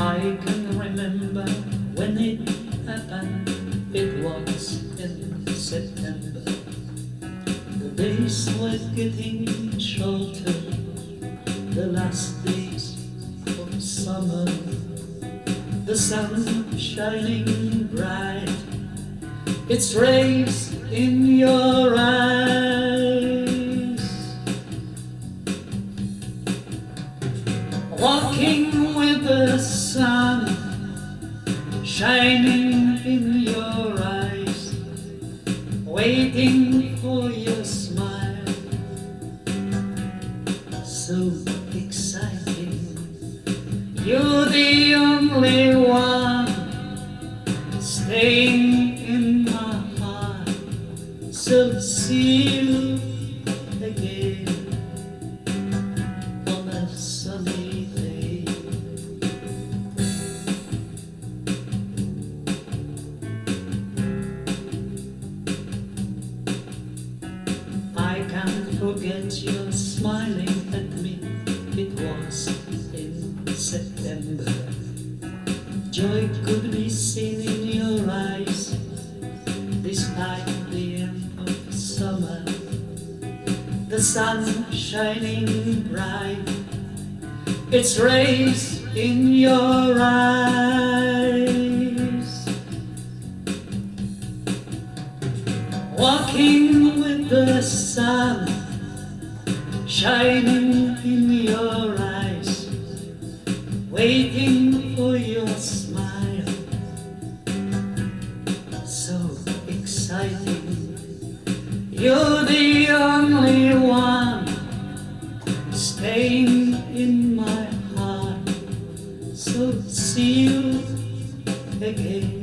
I can remember when it happened. It was in September. The days were getting shorter, the last days of summer. The sun shining bright, its rays in your eyes. Walking shining in your eyes, waiting for your smile. So exciting, you're the only one staying in my heart. So see forget your smiling at me. It was in September. Joy could be seen in your eyes, despite the end of summer. The sun shining bright, its rays in your eyes. Walking with the sun shining in your eyes, waiting for your smile. So exciting, you're the only one staying in my heart. So see you again.